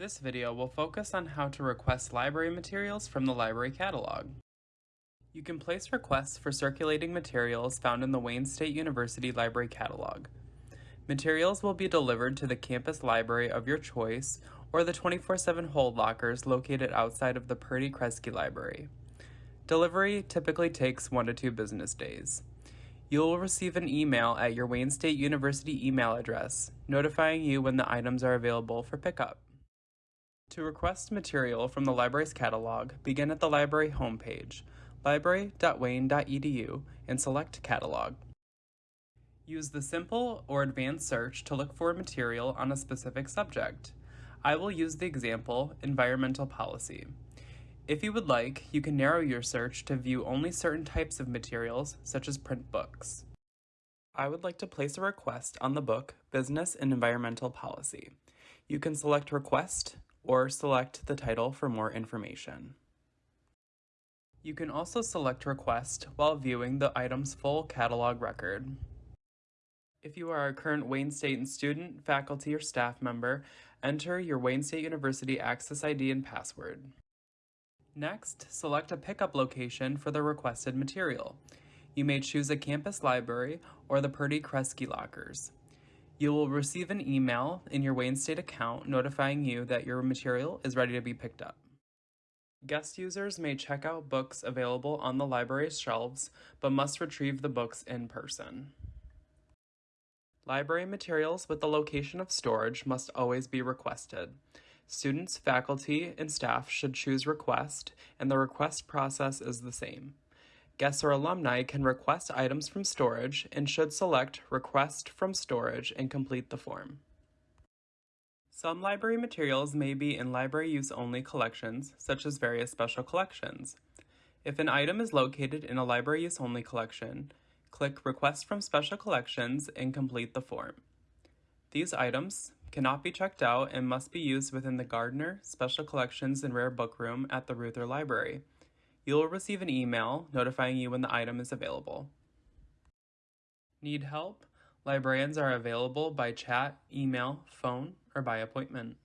This video will focus on how to request library materials from the library catalog. You can place requests for circulating materials found in the Wayne State University Library Catalog. Materials will be delivered to the campus library of your choice or the 24-7 hold lockers located outside of the Purdy Kresge Library. Delivery typically takes one to two business days. You will receive an email at your Wayne State University email address notifying you when the items are available for pickup. To request material from the library's catalog, begin at the library homepage, library.wayne.edu, and select Catalog. Use the simple or advanced search to look for material on a specific subject. I will use the example Environmental Policy. If you would like, you can narrow your search to view only certain types of materials, such as print books. I would like to place a request on the book Business and Environmental Policy. You can select Request, or select the title for more information. You can also select Request while viewing the item's full catalog record. If you are a current Wayne State student, faculty, or staff member, enter your Wayne State University Access ID and password. Next, select a pickup location for the requested material. You may choose a campus library or the Purdy Kresge lockers. You will receive an email in your Wayne State account notifying you that your material is ready to be picked up. Guest users may check out books available on the library's shelves, but must retrieve the books in person. Library materials with the location of storage must always be requested. Students, faculty, and staff should choose request, and the request process is the same. Guests or alumni can request items from storage and should select Request from Storage and complete the form. Some library materials may be in library use only collections, such as various special collections. If an item is located in a library use only collection, click Request from Special Collections and complete the form. These items cannot be checked out and must be used within the Gardner Special Collections and Rare Book Room at the Reuther Library. You will receive an email notifying you when the item is available. Need help? Librarians are available by chat, email, phone, or by appointment.